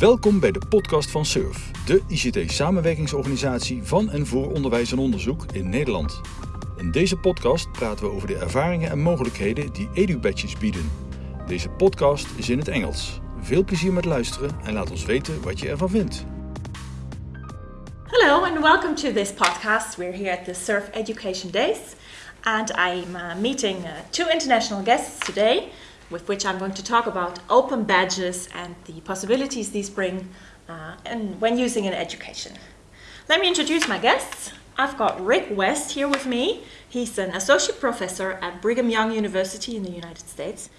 Welkom bij de podcast van SURF, de ICT-samenwerkingsorganisatie van en voor onderwijs en onderzoek in Nederland. In deze podcast praten we over de ervaringen en mogelijkheden die EduBadges bieden. Deze podcast is in het Engels. Veel plezier met luisteren en laat ons weten wat je ervan vindt. Hello and welcome to this podcast. We're here at the Surf Education Days and I'm uh, meeting uh, two international guests today with which I'm going to talk about open badges and the possibilities these bring uh, and when using in education. Let me introduce my guests. I've got Rick West here with me. He's an associate professor at Brigham Young University in the United States.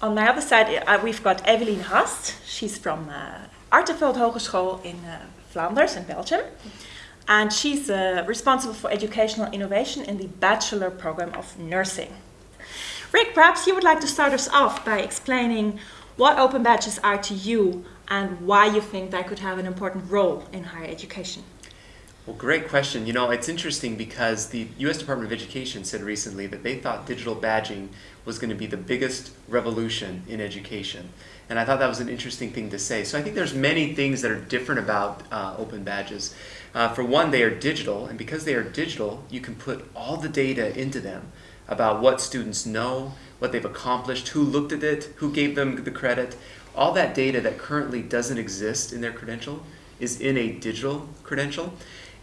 On my other side, uh, we've got Evelien Hast. She's from uh, Artevelde Hogeschool in uh, Flanders in Belgium. And she's uh, responsible for educational innovation in the bachelor program of nursing. Rick, perhaps you would like to start us off by explaining what open badges are to you and why you think they could have an important role in higher education. Well, great question. You know, it's interesting because the U.S. Department of Education said recently that they thought digital badging was going to be the biggest revolution in education. And I thought that was an interesting thing to say. So I think there's many things that are different about uh, open badges. Uh, for one, they are digital, and because they are digital, you can put all the data into them about what students know, what they've accomplished, who looked at it, who gave them the credit. All that data that currently doesn't exist in their credential is in a digital credential.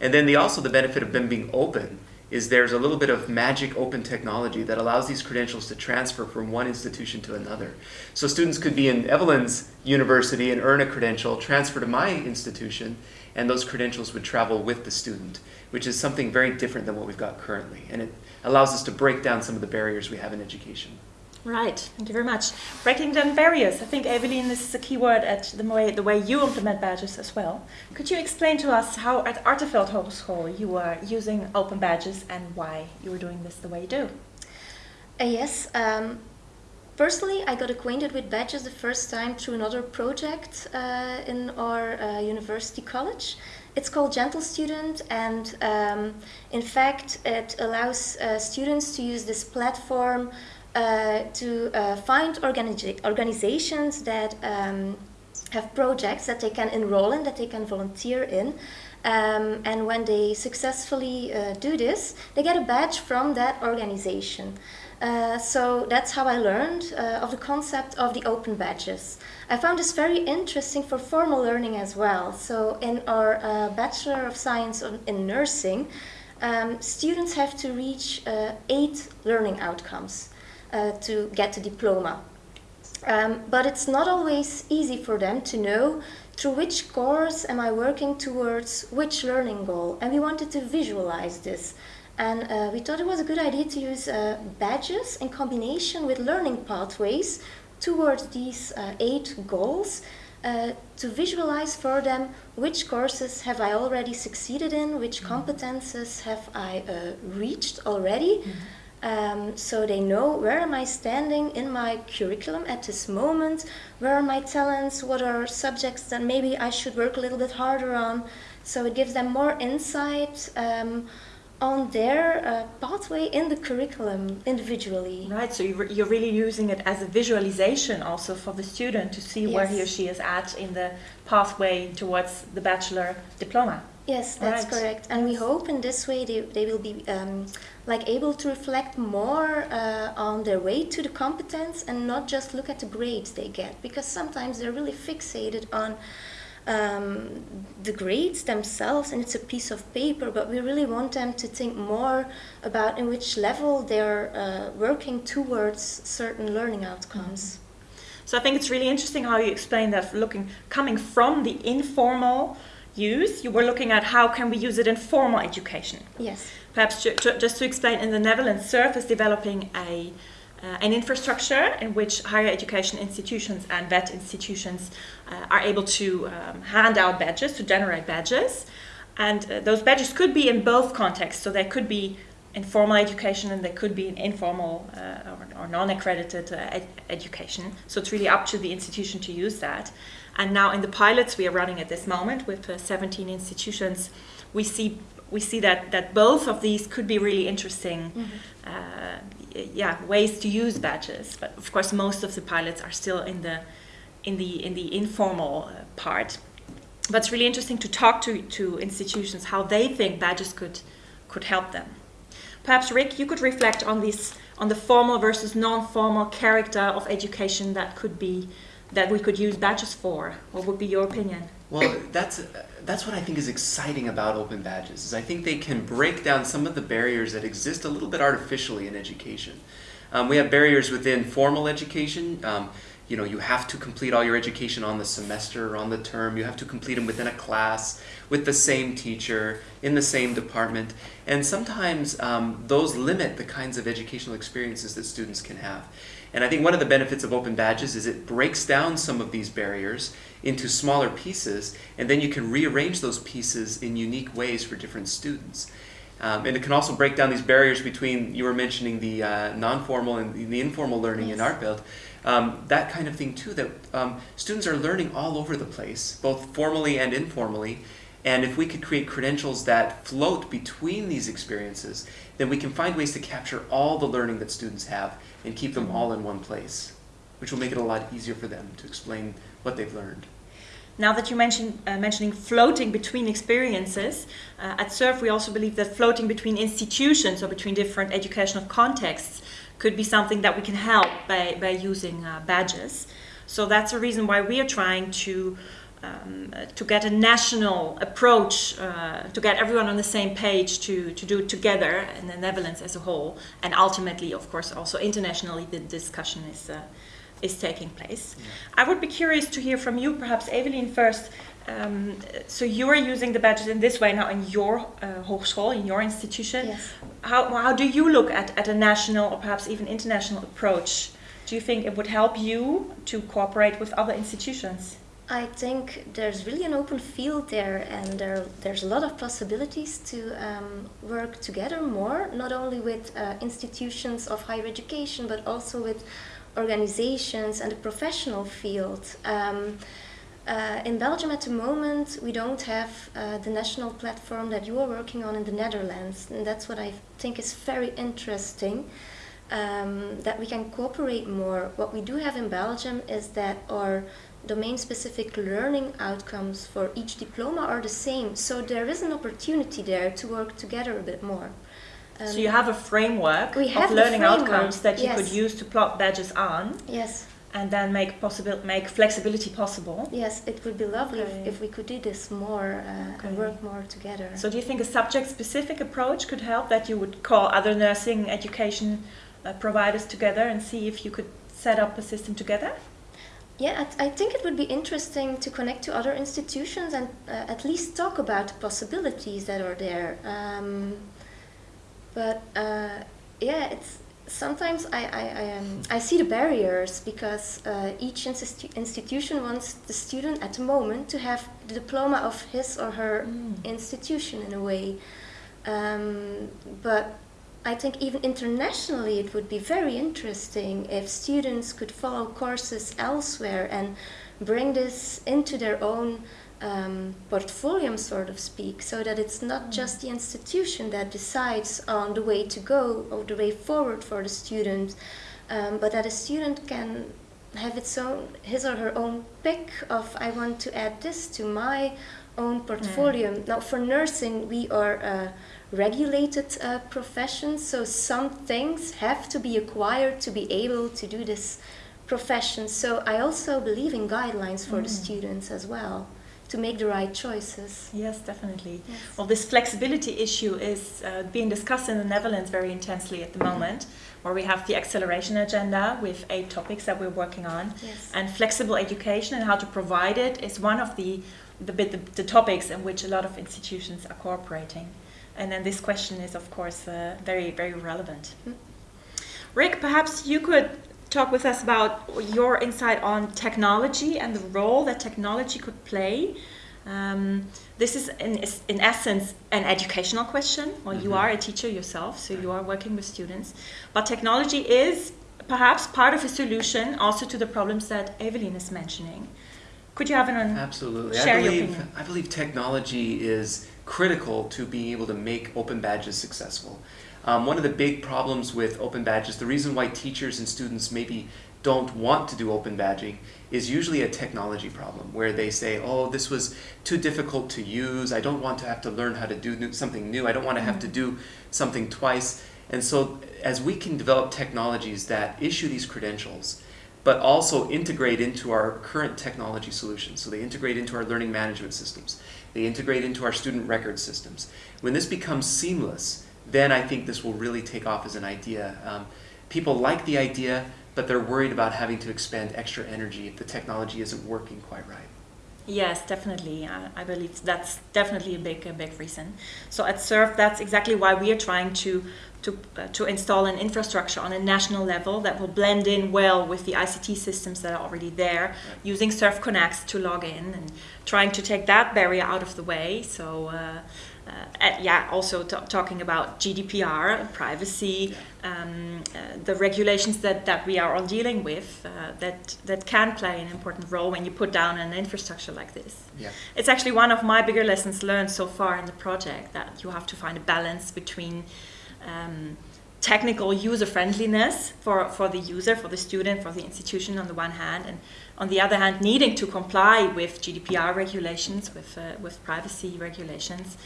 And then the, also the benefit of them being open is there's a little bit of magic open technology that allows these credentials to transfer from one institution to another. So students could be in Evelyn's university and earn a credential, transfer to my institution, and those credentials would travel with the student, which is something very different than what we've got currently. And it allows us to break down some of the barriers we have in education. Right, thank you very much. Breaking down barriers. I think, Evelyn, this is a key word at the way, the way you implement badges as well. Could you explain to us how at Artevelde Hogeschool you are using open badges and why you are doing this the way you do? Uh, yes, um, personally, I got acquainted with badges the first time through another project uh, in our uh, university college. It's called Gentle Student, and um, in fact, it allows uh, students to use this platform uh, to uh, find organi- organizations that um, have projects that they can enroll in, that they can volunteer in. Um, and when they successfully uh, do this, they get a badge from that organization. Uh, so that's how I learned uh, of the concept of the open badges. I found this very interesting for formal learning as well. So in our uh, Bachelor of Science in Nursing, um, students have to reach uh, eight learning outcomes uh, to get the diploma. Um, but it's not always easy for them to know through which course am I working towards which learning goal. And we wanted to visualize this. And uh, we thought it was a good idea to use uh, badges in combination with learning pathways towards these uh, eight goals uh, to visualize for them which courses have I already succeeded in, which mm-hmm. competences have I uh, reached already. Mm-hmm. Um, so they know where am I standing in my curriculum at this moment, where are my talents, what are subjects that maybe I should work a little bit harder on. So it gives them more insight. Um, on their uh, pathway in the curriculum individually. Right, so you're really using it as a visualization also for the student to see yes. where he or she is at in the pathway towards the bachelor diploma. Yes, that's right. correct. And we hope in this way they, they will be um, like able to reflect more uh, on their way to the competence and not just look at the grades they get because sometimes they're really fixated on um, the grades themselves and it's a piece of paper, but we really want them to think more about in which level they're uh, working towards certain learning outcomes. So I think it's really interesting how you explain that looking coming from the informal use, you were looking at how can we use it in formal education. Yes. Perhaps just to explain, in the Netherlands, SURF is developing a uh, an infrastructure in which higher education institutions and VET institutions uh, are able to um, hand out badges, to generate badges. And uh, those badges could be in both contexts. So they could be in formal education and they could be in informal uh, or, or non accredited uh, ed- education. So it's really up to the institution to use that. And now in the pilots we are running at this moment with uh, 17 institutions, we see we see that, that both of these could be really interesting mm-hmm. uh, yeah, ways to use badges. But of course, most of the pilots are still in the in the in the informal uh, part. But it's really interesting to talk to, to institutions how they think badges could could help them. Perhaps Rick, you could reflect on this on the formal versus non-formal character of education that could be that we could use badges for. What would be your opinion? Well, that's that's what I think is exciting about open badges. Is I think they can break down some of the barriers that exist a little bit artificially in education. Um, we have barriers within formal education. Um, you know, you have to complete all your education on the semester or on the term. You have to complete them within a class with the same teacher in the same department. And sometimes um, those limit the kinds of educational experiences that students can have. And I think one of the benefits of open badges is it breaks down some of these barriers into smaller pieces, and then you can rearrange those pieces in unique ways for different students. Um, and it can also break down these barriers between, you were mentioning the uh, non-formal and the informal learning Yes. in Artevelde. Um, that kind of thing too, that um, students are learning all over the place, both formally and informally. And if we could create credentials that float between these experiences, then we can find ways to capture all the learning that students have and keep them all in one place, which will make it a lot easier for them to explain what they've learned. Now that you mentioned uh, mentioning floating between experiences, uh, at SURF we also believe that floating between institutions or between different educational contexts could be something that we can help by, by using uh, badges. So that's a reason why we are trying to um, uh, to get a national approach, uh, to get everyone on the same page to, to do it together in the Netherlands as a whole, and ultimately, of course, also internationally, the discussion is uh, is taking place. I would be curious to hear from you, perhaps Evelyn first. Um, so you are using the badges in this way now in your uh, hogeschool, in your institution. Yes. How, how do you look at, at a national or perhaps even international approach? Do you think it would help you to cooperate with other institutions? I think there's really an open field there, and there, there's a lot of possibilities to um, work together more, not only with uh, institutions of higher education, but also with organizations and the professional field. Um, uh, in Belgium at the moment, we don't have uh, the national platform that you are working on in the Netherlands, and that's what I think is very interesting. Um, that we can cooperate more. What we do have in Belgium is that our domain-specific learning outcomes for each diploma are the same, so there is an opportunity there to work together a bit more. Um, so you have a framework we have of learning framework, outcomes that you could use to plot badges on yes, and then make possible make flexibility possible. yes, it would be lovely Okay. if, if we could do this more uh, Okay. and work more together. So do you think a subject-specific approach could help that you would call other nursing education uh, providers together and see if you could set up a system together? Yeah, I, I think it would be interesting to connect to other institutions and uh, at least talk about the possibilities that are there. Um, but uh, yeah, it's sometimes I I, I, um, I see the barriers because uh, each institu- institution wants the student at the moment to have the diploma of his or her institution in a way. Um, but I think even internationally it would be very interesting if students could follow courses elsewhere and bring this into their own um, portfolio, sort of speak, so that it's not just the institution that decides on the way to go or the way forward for the student, um, but that a student can have its own his or her own pick of I want to add this to my own portfolio. Now for nursing we are a regulated uh, profession, so some things have to be acquired to be able to do this profession. So I also believe in guidelines for the students as well to make the right choices. Yes, definitely. Yes. Well, this flexibility issue is uh, being discussed in the Netherlands very intensely at the moment, where we have the acceleration agenda with eight topics that we're working on. Yes. And flexible education and how to provide it is one of the the, bit, the, the topics in which a lot of institutions are cooperating. And then this question is, of course, uh, very, very relevant. Mm. Rick, perhaps you could talk with us about your insight on technology and the role that technology could play. Um, this is, in, in essence, an educational question. Well, you Mhm. are a teacher yourself, so you are working with students. But technology is perhaps part of a solution also to the problems that Evelyn is mentioning. Could you have an Absolutely. Share I your opinion. I believe technology is critical to being able to make open badges successful. Um, one of the big problems with open badges, the reason why teachers and students maybe don't want to do open badging is usually a technology problem where they say, oh, this was too difficult to use. I don't want to have to learn how to do something new. I don't want to have to do something twice. And so as we can develop technologies that issue these credentials, but also integrate into our current technology solutions. So they integrate into our learning management systems. They integrate into our student record systems. When this becomes seamless, then I think this will really take off as an idea. Um, people like the idea, but they're worried about having to expend extra energy if the technology isn't working quite right. Yes, definitely. I, I believe that's definitely a big, a big reason. So at SURF, that's exactly why we are trying to to, uh, to install an infrastructure on a national level that will blend in well with the ICT systems that are already there, right. using SURFconext to log in and trying to take that barrier out of the way. So uh, uh, yeah, also talking about GDPR, privacy, yeah. um, uh, the regulations that, that we are all dealing with uh, that, that can play an important role when you put down an infrastructure like this. Yeah. It's actually one of my bigger lessons learned so far in the project that you have to find a balance between um, technical user friendliness for, for the user, for the student, for the institution on the one hand, and on the other hand, needing to comply with GDPR regulations, with, uh, with privacy regulations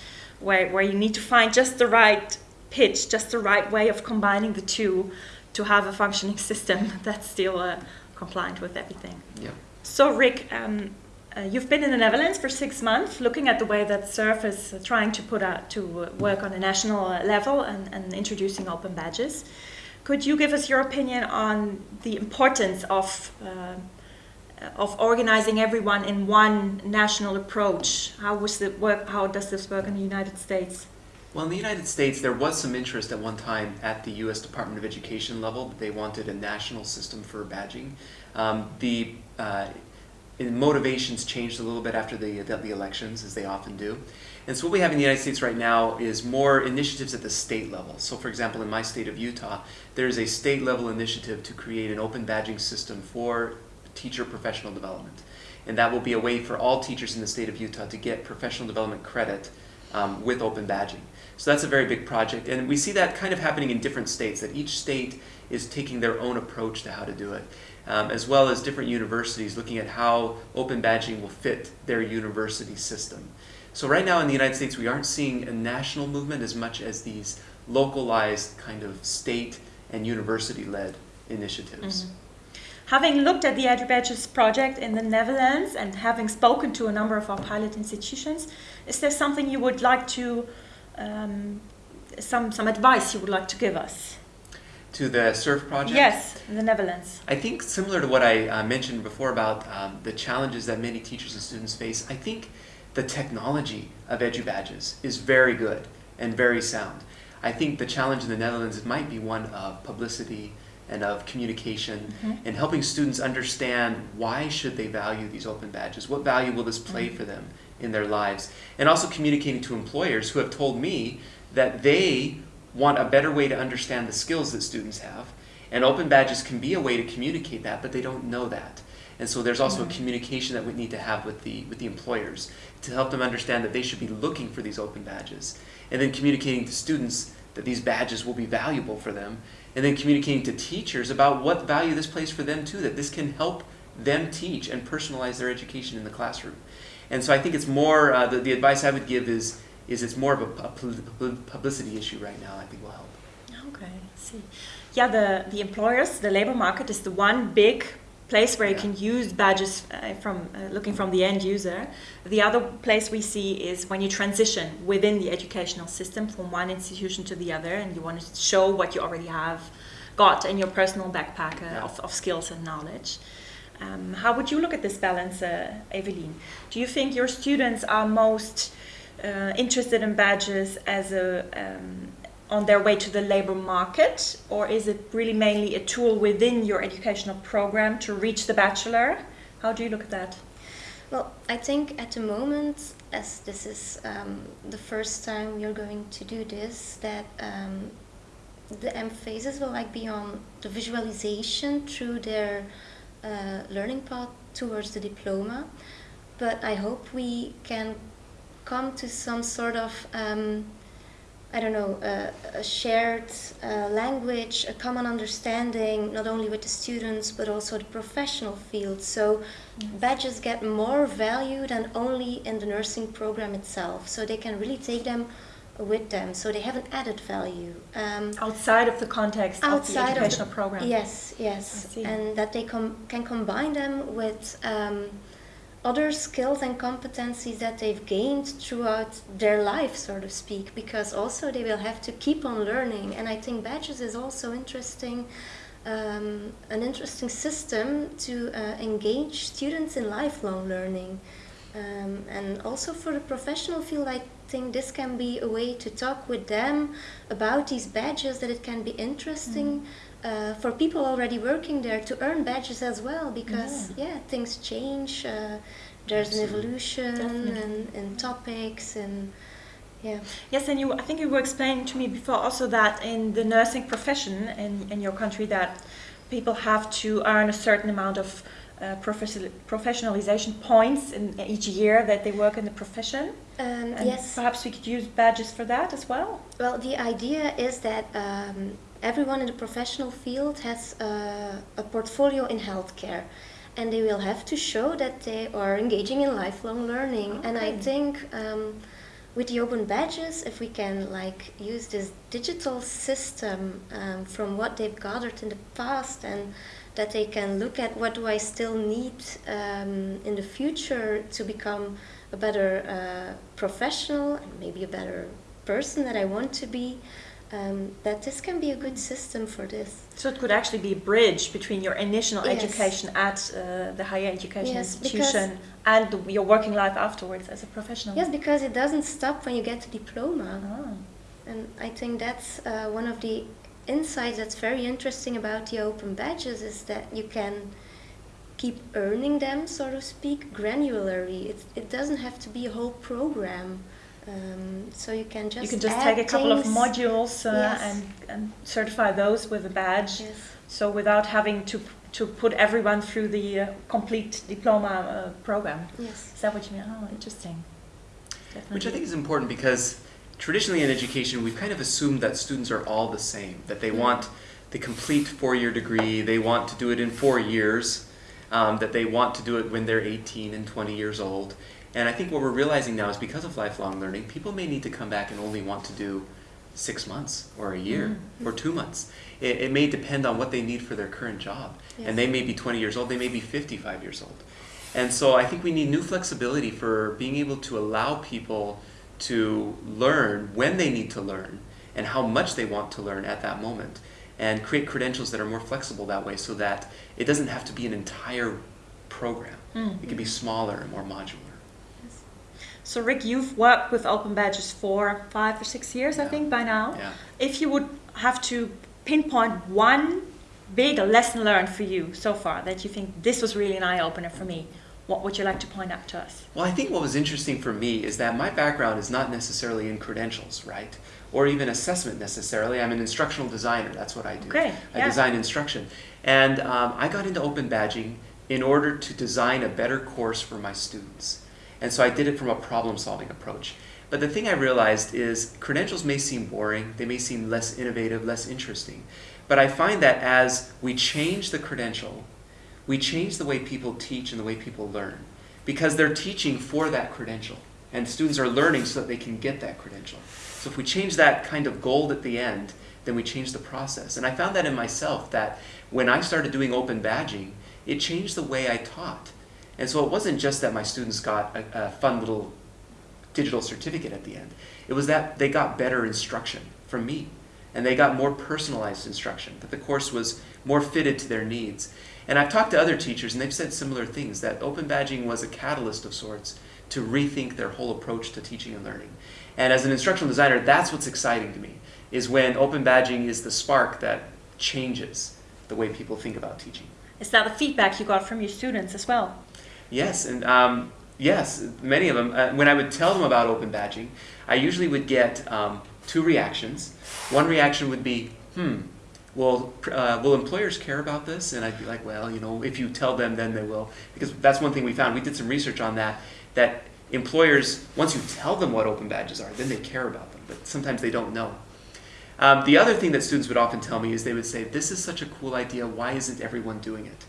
where, where you need to find just the right pitch, just the right way of combining the two to have a functioning system that's still uh, compliant with everything. Yeah. So, Rick, um, uh, you've been in the Netherlands for six months, looking at the way that SURF is trying to put out to uh, work on a national uh, level and, and introducing open badges. Could you give us your opinion on the importance of uh, of organizing everyone in one national approach. How was the work? How does this work in the United States? Well, in the United States, there was some interest at one time at the U.S. Department of Education level that they wanted a national system for badging. Um, the uh, motivations changed a little bit after the, the, elections, as they often do. And so what we have in the United States right now is more initiatives at the state level. So for example, in my state of Utah, there's a state level initiative to create an open badging system for teacher professional development. And that will be a way for all teachers in the state of Utah to get professional development credit um, with open badging. So that's a very big project. And we see that kind of happening in different states, that each state is taking their own approach to how to do it, um, as well as different universities looking at how open badging will fit their university system. So right now in the United States, we aren't seeing a national movement as much as these localized kind of state and university-led initiatives. Mm -hmm. Having looked at the EduBadges project in the Netherlands and having spoken to a number of our pilot institutions, is there something you would like to, um, some, some advice you would like to give us? To the SURF project? Yes, in the Netherlands. I think similar to what I uh, mentioned before about um, the challenges that many teachers and students face, I think the technology of EduBadges is very good and very sound. I think the challenge in the Netherlands might be one of publicity, and of communication mm-hmm. and helping students understand why should they value these open badges what value will this play mm-hmm. for them in their lives and also communicating to employers who have told me that they want a better way to understand the skills that students have and open badges can be a way to communicate that but they don't know that and so there's also mm-hmm. a communication that we need to have with the with the employers to help them understand that they should be looking for these open badges and then communicating to students that these badges will be valuable for them and then communicating to teachers about what value this plays for them too, that this can help them teach and personalize their education in the classroom. And so I think it's more, uh, the, the advice I would give is, is it's more of a, a publicity issue right now, I think will help. Okay, I see. Yeah, the, the employers, the labor market is the one big place where you can use badges uh, from uh, looking from the end user. The other place we see is when you transition within the educational system from one institution to the other and you want to show what you already have got in your personal backpack uh, yeah. of, of, skills and knowledge. Um, how would you look at this balance, uh, Evelyn? Do you think your students are most uh, interested in badges as a um, on their way to the labor market, or is it really mainly a tool within your educational program to reach the bachelor? How do you look at that? Well, I think at the moment, as this is um, the first time are going to do this, that um, the emphasis will like be on the visualization through their uh, learning path towards the diploma. But I hope we can come to some sort of um, I don't know, a, a shared uh, language, a common understanding, not only with the students but also the professional field. So badges get more value than only in the nursing program itself. So they can really take them with them. So they have an added value. Um, outside of the context of the educational the, program. Yes, yes, and that they com can combine them with. Um, other skills and competencies that they've gained throughout their life, so to speak, because also they will have to keep on learning. And I think badges is also interesting, um, an interesting system to uh, engage students in lifelong learning. Um, and also for the professional field, I think this can be a way to talk with them about these badges, that it can be interesting. Mm. Uh, for people already working there to earn badges as well because yeah, yeah things change uh, there's Absolutely. an evolution and, and topics and yeah. Yes, and you, I think you were explaining to me before also that in the nursing profession in, in your country that people have to earn a certain amount of uh, professionalization points in each year that they work in the profession. Um, yes. Perhaps we could use badges for that as well. Well, the idea is that um, everyone in the professional field has uh, a portfolio in healthcare and they will have to show that they are engaging in lifelong learning. Okay. And I think um, with the open badges, if we can like use this digital system um, from what they've gathered in the past and that they can look at what do I still need um, in the future to become a better uh, professional and maybe a better person that I want to be um, that this can be a good system for this. So it could actually be a bridge between your initial yes. education at uh, the higher education yes, institution and the, your working life afterwards as a professional. Yes, because it doesn't stop when you get the diploma. Oh. And I think that's uh, one of the insights that's very interesting about the open badges is that you can keep earning them, so to speak, granularly. It, it doesn't have to be a whole program. Um, so you can just you can just take a couple of modules uh, yes. and, and certify those with a badge. Yes. So without having to to put everyone through the uh, complete diploma uh, program. Yes. Is that what you mean? Oh, interesting. Definitely. Which I think is important because traditionally in education we've kind of assumed that students are all the same, that they mm. want the complete four-year degree, they want to do it in four years, um, that they want to do it when they're 18 and 20 years old. And I think what we're realizing now is because of lifelong learning, people may need to come back and only want to do six months or a year mm-hmm. or two months. It, it, may depend on what they need for their current job. Yes. And they may be 20 years old, they may be 55 years old. And so I think we need new flexibility for being able to allow people to learn when they need to learn and how much they want to learn at that moment and create credentials that are more flexible that way so that it doesn't have to be an entire program. Mm. It can be smaller and more modular. So Rick, you've worked with Open Badges for five or six years, yeah. I think, by now. Yeah. If you would have to pinpoint one big lesson learned for you so far that you think this was really an eye-opener for me, what would you like to point out to us? Well, I think what was interesting for me is that my background is not necessarily in credentials, right? Or even assessment necessarily. I'm an instructional designer. That's what I do. Okay. I yeah. design instruction. And um, I got into open badging in order to design a better course for my students. And so I did it from a problem solving approach. But the thing I realized is credentials may seem boring, they may seem less innovative, less interesting. But I find that as we change the credential, we change the way people teach and the way people learn. Because they're teaching for that credential. And students are learning so that they can get that credential. So if we change that kind of gold at the end, then we change the process. And I found that in myself that when I started doing open badging, it changed the way I taught. And so it wasn't just that my students got a, a fun little digital certificate at the end. It was that they got better instruction from me. And they got more personalized instruction, that the course was more fitted to their needs. And I've talked to other teachers, and they've said similar things, that open badging was a catalyst of sorts to rethink their whole approach to teaching and learning. And as an instructional designer, that's what's exciting to me, is when open badging is the spark that changes the way people think about teaching. Is that the feedback you got from your students as well? Yes, and um, yes, many of them. Uh, when I would tell them about open badging, I usually would get um, two reactions. One reaction would be, hmm, well, uh, will employers care about this? And I'd be like, well, you know, if you tell them, then they will. Because that's one thing we found. We did some research on that, that employers, once you tell them what open badges are, then they care about them, but sometimes they don't know. Um, the other thing that students would often tell me is they would say, This is such a cool idea, why isn't everyone doing it?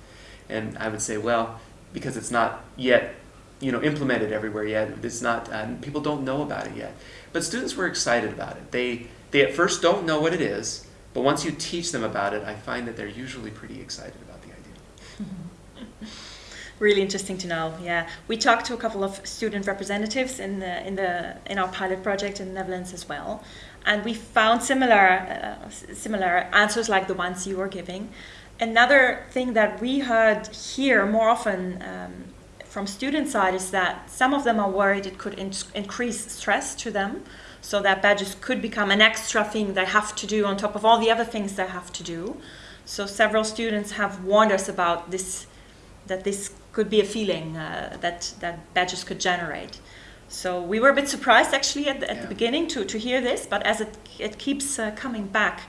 And I would say, Well, because it's not yet you know, implemented everywhere yet. It's not, uh, people don't know about it yet. But students were excited about it. They, they at first don't know what it is, but once you teach them about it, I find that they're usually pretty excited about the idea. really interesting to know. Yeah, we talked to a couple of student representatives in the in the in our pilot project in the Netherlands as well, and we found similar uh, similar answers like the ones you were giving. Another thing that we heard here more often um, from student side is that some of them are worried it could in- increase stress to them, so that badges could become an extra thing they have to do on top of all the other things they have to do. So several students have warned us about this, that this could be a feeling uh, that that badges could generate. So we were a bit surprised actually at the, at Yeah. the beginning to, to hear this, but as it it keeps uh, coming back,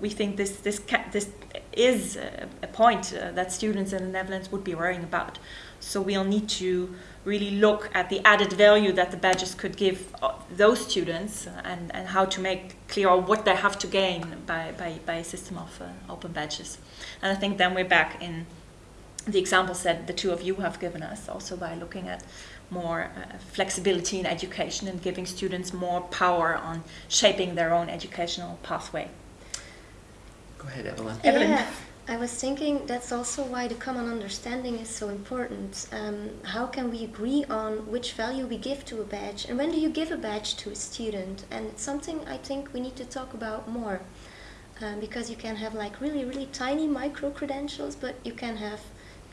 we think this this this is a, a point uh, that students in the Netherlands would be worrying about. So we'll need to really look at the added value that the badges could give uh, those students uh, and, and how to make clear what they have to gain by, by, by a system of uh, open badges. And I think then we're back in the examples that the two of you have given us, also by looking at more uh, flexibility in education and giving students more power on shaping their own educational pathway. Go ahead, Evelyn. Evelyn. Yeah, I was thinking that's also why the common understanding is so important. Um, how can we agree on which value we give to a badge, and when do you give a badge to a student? And it's something I think we need to talk about more, um, because you can have like really, really tiny micro credentials, but you can have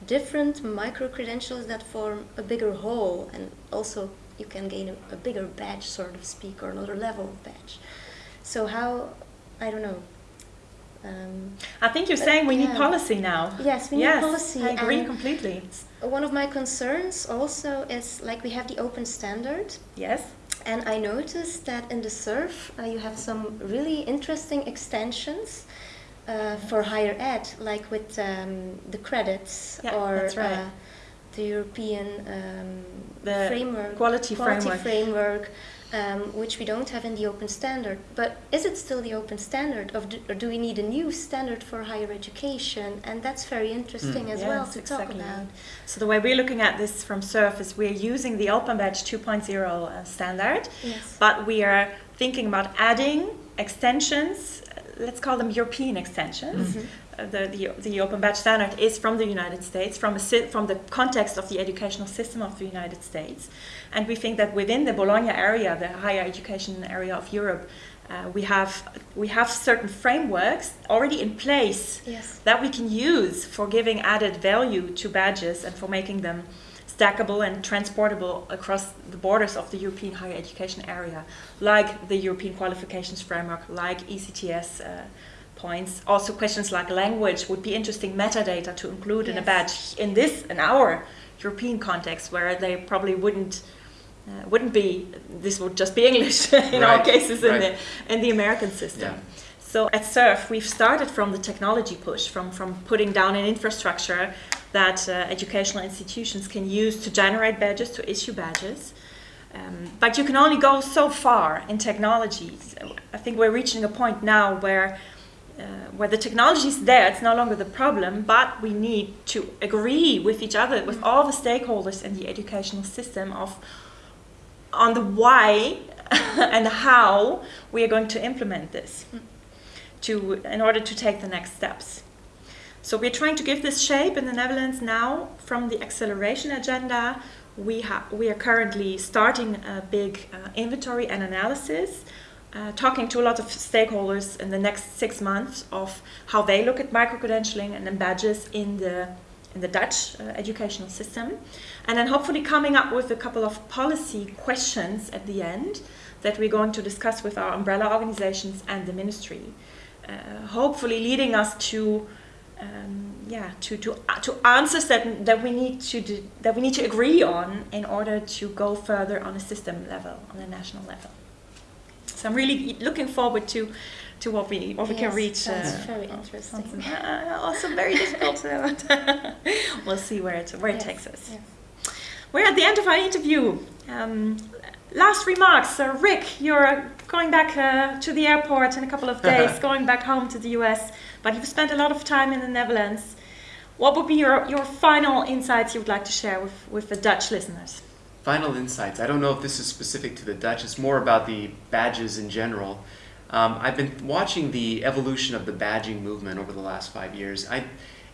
different micro credentials that form a bigger whole, and also you can gain a, a bigger badge, sort of speak, or another level of badge. So how, I don't know. Um, I think you're saying we need policy now. Yes, we need yes, policy. I agree and completely. One of my concerns also is like we have the open standard, Yes. and I noticed that in the SURF uh, you have some really interesting extensions uh, for higher ed, like with um, the credits Yeah, or that's right. uh, the European um, The framework, quality framework. framework, um, which we don't have in the open standard. But is it still the open standard, of do, or do we need a new standard for higher education? And that's very interesting as well to exactly. talk about. So the way we're looking at this from SURF is we're using the Open Badge 2.0 uh, standard, Yes. but we are thinking about adding extensions. uh, Let's call them European extensions. Mhm. Uh, the, the, the Open Badge standard is from the United States, from, a, from the context of the educational system of the United States. And we think that within the Bologna area, the higher education area of Europe, uh, we, have, we have certain frameworks already in place Yes. that we can use for giving added value to badges and for making them stackable and transportable across the borders of the European higher education area, like the European qualifications framework, like ECTS uh, points. Also, questions like language would be interesting metadata to include in a badge in this, in our European context, where they probably wouldn't. Uh, wouldn't be this would just be English in all Right, cases in right. the in the American system. Yeah. So at SURF, we've started from the technology push, from, from putting down an infrastructure that uh, educational institutions can use to generate badges, to issue badges. Um, but you can only go so far in technology. So I think we're reaching a point now where, uh, where the technology is there, it's no longer the problem, but we need to agree with each other, with all the stakeholders in the educational system of on the why and how we are going to implement this to in order to take the next steps. So we're trying to give this shape in the Netherlands now from the acceleration agenda. We we are currently starting a big uh, inventory and analysis, uh, talking to a lot of stakeholders in the next six months of how they look at micro credentialing and then badges in the in the Dutch uh, educational system, and then hopefully coming up with a couple of policy questions at the end that we're going to discuss with our umbrella organizations and the ministry uh, hopefully leading us to um, yeah to to uh, to answers that that we need to do, that we need to agree on in order to go further on a system level on a national level. So I'm really looking forward to to what we what we can reach. That's uh, very interesting. something, uh, also very difficult. uh, we'll see where it where it takes us. yes. we're at the end of our interview. Um, last remarks. Uh, Rick, you're going back uh, to the airport in a couple of days, going back home to the US, but you've spent a lot of time in the Netherlands. What would be your, your final insights you would like to share with, with the Dutch listeners? Final insights. I don't know if this is specific to the Dutch, it's more about the badges in general. Um, I've been watching the evolution of the badging movement over the last five years. I,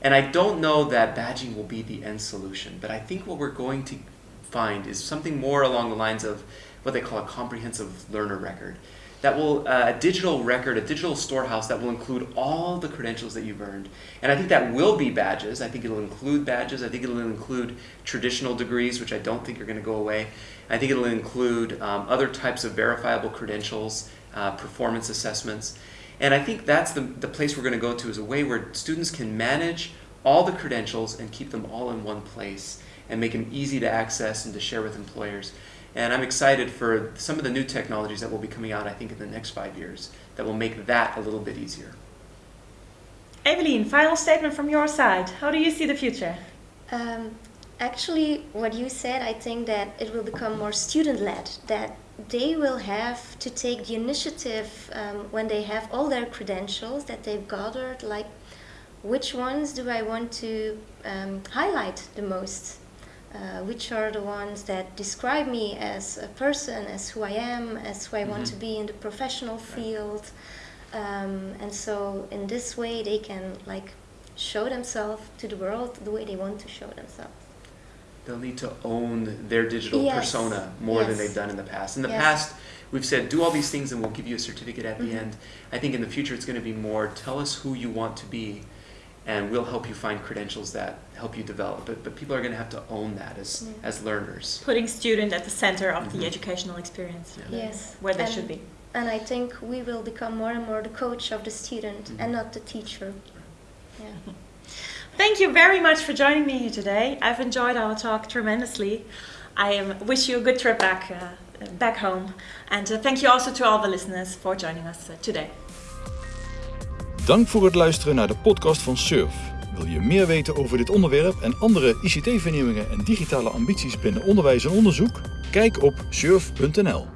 and I don't know that badging will be the end solution, but I think what we're going to find is something more along the lines of what they call a comprehensive learner record. That will, uh, a digital record, a digital storehouse that will include all the credentials that you've earned. And I think that will be badges. I think it'll include badges. I think it'll include traditional degrees, which I don't think are going to go away. I think it'll include um, other types of verifiable credentials, uh, performance assessments. And I think that's the, the place we're going to go to is a way where students can manage all the credentials and keep them all in one place and make them easy to access and to share with employers. And I'm excited for some of the new technologies that will be coming out, I think, in the next five years that will make that a little bit easier. Evelyn, final statement from your side. How do you see the future? Um, actually, what you said, I think that it will become more student led, that they will have to take the initiative um, when they have all their credentials that they've gathered, like which ones do I want to um, highlight the most? Uh, which are the ones that describe me as a person, as who I am, as who I mm-hmm. want to be in the professional field. Um, and so in this way they can like show themselves to the world the way they want to show themselves. They'll need to own their digital yes. persona more yes. than they've done in the past. In the yes. past, we've said do all these things and we'll give you a certificate at mm-hmm. the end. I think in the future it's going to be more tell us who you want to be and we'll help you find credentials that help you develop it. But people are going to have to own that as, yeah. as learners. Putting student at the center of mm-hmm. the educational experience. Yeah. Yes. Where they should be. And I think we will become more and more the coach of the student mm-hmm. and not the teacher. Yeah. Thank you very much for joining me here today. I've enjoyed our talk tremendously. I um, wish you a good trip back, uh, back home. And uh, thank you also to all the listeners for joining us uh, today. Dank voor het luisteren naar de podcast van Surf. Wil je meer weten over dit onderwerp en andere ICT-vernieuwingen en digitale ambities binnen onderwijs en onderzoek? Kijk op surf.nl.